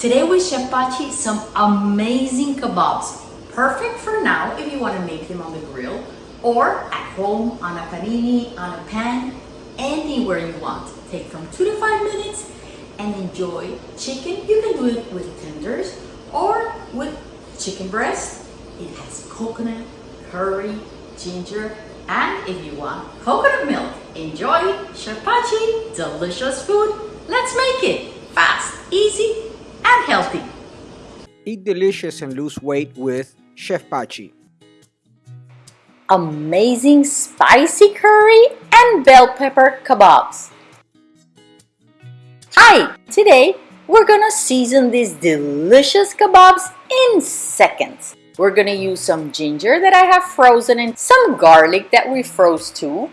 Today with Chef Pachi, some amazing kebabs. Perfect for now if you want to make them on the grill or at home on a panini, on a pan, anywhere you want. Take from two to five minutes and enjoy chicken. You can do it with tenders or with chicken breast. It has coconut, curry, ginger, and if you want coconut milk, enjoy Pachi, delicious food. Let's make it fast, easy, and healthy. Eat delicious and lose weight with Chef Pachi. Amazing spicy curry and bell pepper kebabs. Hi! Today we're gonna season these delicious kebabs in seconds. We're gonna use some ginger that I have frozen and some garlic that we froze too.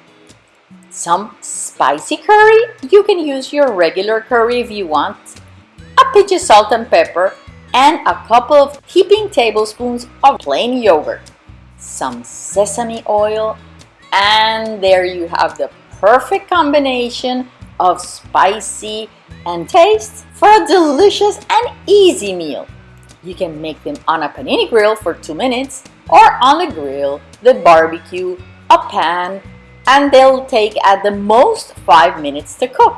Some spicy curry. You can use your regular curry if you want pinch of salt and pepper, and a couple of heaping tablespoons of plain yogurt, some sesame oil, and there you have the perfect combination of spicy and taste for a delicious and easy meal. You can make them on a panini grill for 2 minutes or on the grill, the barbecue, a pan, and they'll take at the most 5 minutes to cook.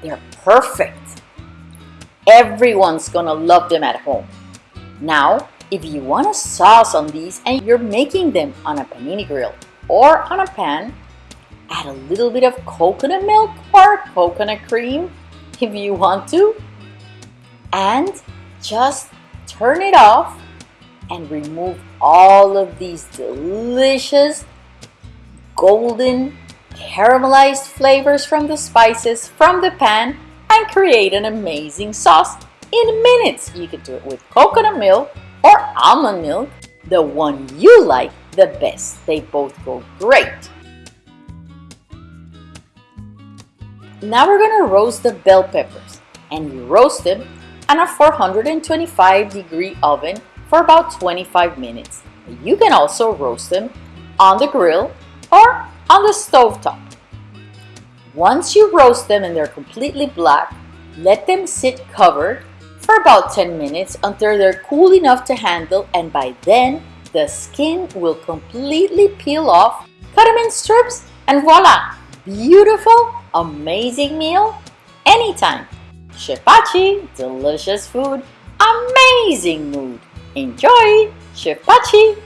They're perfect Everyone's gonna love them at home. Now, if you want a sauce on these and you're making them on a panini grill or on a pan, add a little bit of coconut milk or coconut cream if you want to, and just turn it off and remove all of these delicious golden caramelized flavors from the spices from the pan and create an amazing sauce in minutes. You can do it with coconut milk or almond milk, the one you like the best. They both go great. Now we're to roast the bell peppers and you roast them on a 425 degree oven for about 25 minutes. You can also roast them on the grill or on the stove top. Once you roast them and they're completely black, let them sit covered for about 10 minutes until they're cool enough to handle and by then the skin will completely peel off. Cut them in strips and voila! Beautiful, amazing meal anytime. Chef Pachi, delicious food, amazing mood. Enjoy! Chef Pachi!